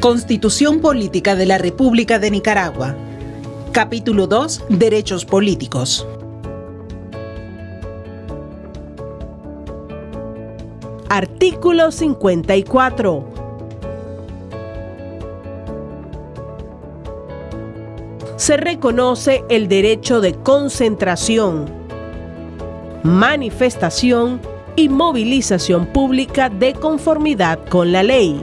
Constitución Política de la República de Nicaragua. Capítulo 2. Derechos políticos. Artículo 54. Se reconoce el derecho de concentración, manifestación y movilización pública de conformidad con la ley.